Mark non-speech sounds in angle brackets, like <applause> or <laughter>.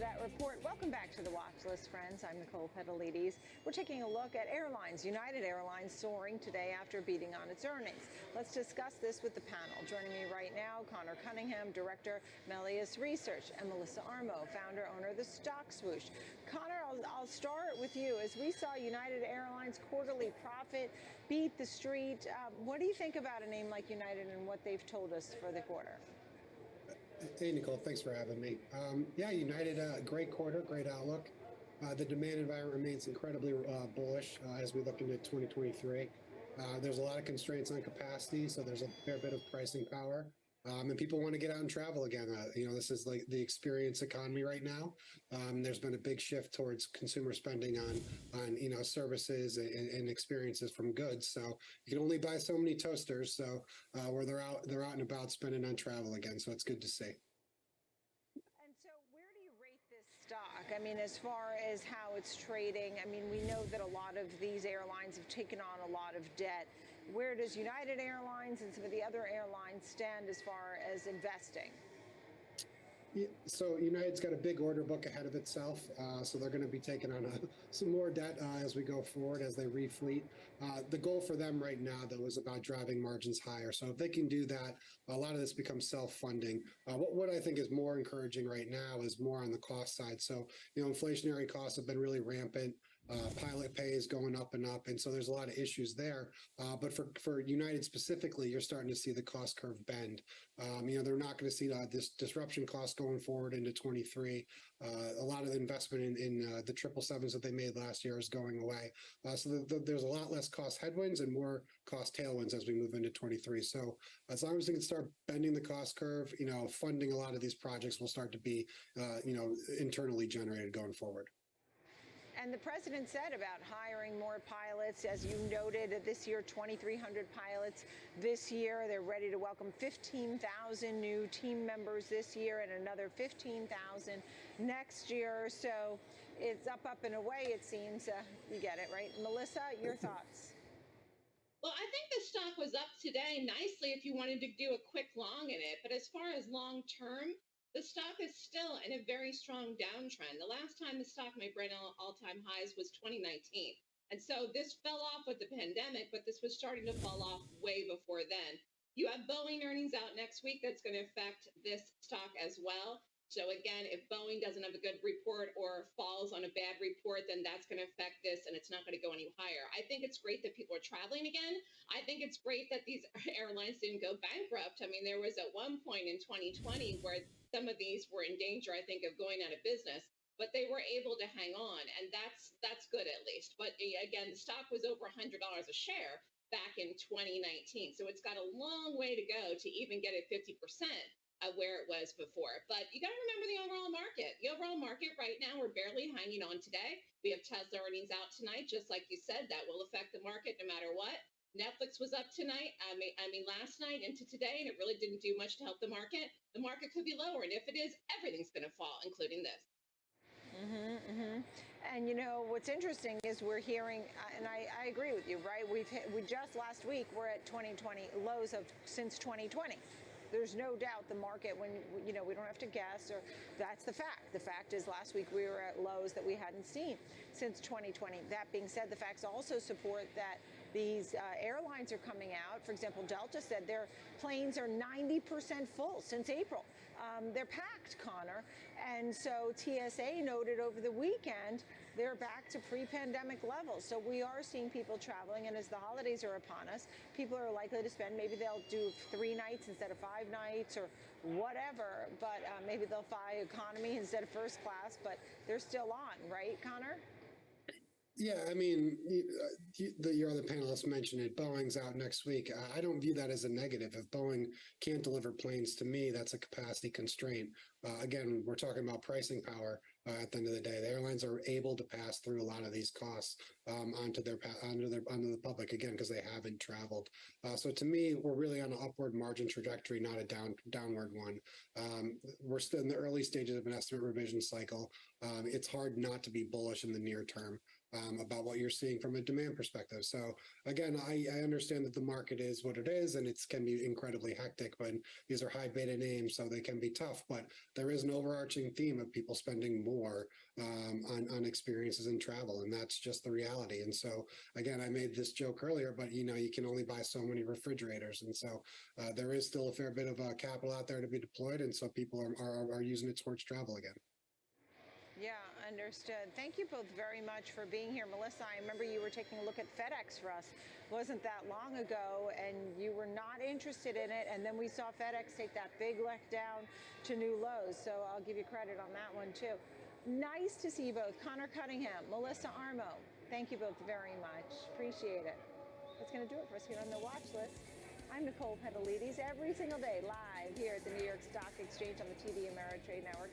that report. Welcome back to the watch list, friends. I'm Nicole Petalides. We're taking a look at airlines. United Airlines soaring today after beating on its earnings. Let's discuss this with the panel. Joining me right now, Connor Cunningham, Director, Melius Research, and Melissa Armo, founder, owner of the Stock Swoosh. Connor, I'll, I'll start with you. As we saw United Airlines quarterly profit beat the street, um, what do you think about a name like United and what they've told us for the quarter? Hey, Nicole, thanks for having me. Um, yeah, United, uh, great quarter, great outlook. Uh, the demand environment remains incredibly uh, bullish uh, as we look into 2023. Uh, there's a lot of constraints on capacity, so there's a fair bit of pricing power. Um, and people want to get out and travel again. Uh, you know, this is like the experience economy right now. Um, there's been a big shift towards consumer spending on, on you know, services and, and, experiences from goods. So you can only buy so many toasters. So uh, where they're out, they're out and about spending on travel again. So it's good to see And so, where do you rate this stock? I mean, as far as how it's trading, I mean, we know that a lot of these airlines have taken on a lot of debt. Where does United Airlines and some of the other airlines stand as far as investing? so United's got a big order book ahead of itself, uh, so they're going to be taking on a, <laughs> some more debt uh, as we go forward as they refleet. Uh, the goal for them right now, though, is about driving margins higher. So if they can do that, a lot of this becomes self-funding. Uh, what, what I think is more encouraging right now is more on the cost side. So you know, inflationary costs have been really rampant. Uh, pilot pay is going up and up, and so there's a lot of issues there. Uh, but for for United specifically, you're starting to see the cost curve bend. Um, you know, they're not going to see this disruption cost going forward into 23. Uh, a lot of the investment in, in uh, the triple sevens that they made last year is going away. Uh, so the, the, there's a lot less cost headwinds and more cost tailwinds as we move into 23. So as long as we can start bending the cost curve, you know, funding a lot of these projects will start to be, uh, you know, internally generated going forward. And the president said about hiring more pilots, as you noted, this year 2,300 pilots. This year, they're ready to welcome 15,000 new team members this year and another 15,000 next year. So it's up, up, and away, it seems. Uh, you get it, right? Melissa, your thoughts? Well, I think the stock was up today nicely if you wanted to do a quick long in it. But as far as long term, the stock is still in a very strong downtrend. The last time the stock made brand all-time highs was 2019. And so this fell off with the pandemic, but this was starting to fall off way before then. You have Boeing earnings out next week that's going to affect this stock as well. So again, if Boeing doesn't have a good report or falls on a bad report, then that's going to affect this and it's not going to go any higher. I think it's great that people are traveling again. I think it's great that these <laughs> airlines didn't go bankrupt. I mean, there was at one point in 2020 where some of these were in danger, I think, of going out of business but they were able to hang on and that's that's good at least but eh, again the stock was over $100 a share back in 2019 so it's got a long way to go to even get it 50% of where it was before. But you got to remember the overall market. The overall market right now, we're barely hanging on today. We have Tesla earnings out tonight, just like you said, that will affect the market no matter what. Netflix was up tonight. I mean, I mean, last night into today, and it really didn't do much to help the market. The market could be lower, and if it is, everything's going to fall, including this. Mm-hmm, mm-hmm. And you know what's interesting is we're hearing, uh, and I, I agree with you, right? We've hit, we just last week we're at 2020 lows of since 2020 there's no doubt the market, when, you know, we don't have to guess, or that's the fact. The fact is last week we were at lows that we hadn't seen since 2020. That being said, the facts also support that these uh, airlines are coming out. For example, Delta said their planes are 90% full since April. Um, they're packed, Connor. And so TSA noted over the weekend they're back to pre-pandemic levels. So we are seeing people traveling, and as the holidays are upon us, people are likely to spend. Maybe they'll do three nights instead of five nights, or whatever. But uh, maybe they'll fly economy instead of first class. But they're still on, right, Connor? Yeah, I mean, uh, you, the, your other panelists mentioned it. Boeing's out next week. I don't view that as a negative. If Boeing can't deliver planes to me, that's a capacity constraint. Uh, again, we're talking about pricing power uh, at the end of the day. The airlines are able to pass through a lot of these costs um, onto their onto their onto the public again because they haven't traveled. Uh, so to me, we're really on an upward margin trajectory, not a down downward one. Um, we're still in the early stages of an estimate revision cycle. Um, it's hard not to be bullish in the near term. Um, about what you're seeing from a demand perspective. So again, I, I understand that the market is what it is, and it can be incredibly hectic But these are high beta names, so they can be tough. But there is an overarching theme of people spending more um, on on experiences and travel, and that's just the reality. And so again, I made this joke earlier, but you know, you can only buy so many refrigerators, and so uh, there is still a fair bit of uh, capital out there to be deployed, and so people are, are, are using it towards travel again. Yeah, understood. Thank you both very much for being here. Melissa, I remember you were taking a look at FedEx for us wasn't that long ago and you were not interested in it and then we saw FedEx take that big leg down to new lows. So I'll give you credit on that one too. Nice to see you both. Connor Cunningham, Melissa Armo. Thank you both very much. Appreciate it. That's going to do it for us here on the watch list. I'm Nicole Petalides every single day live here at the New York Stock Exchange on the TD Ameritrade Network.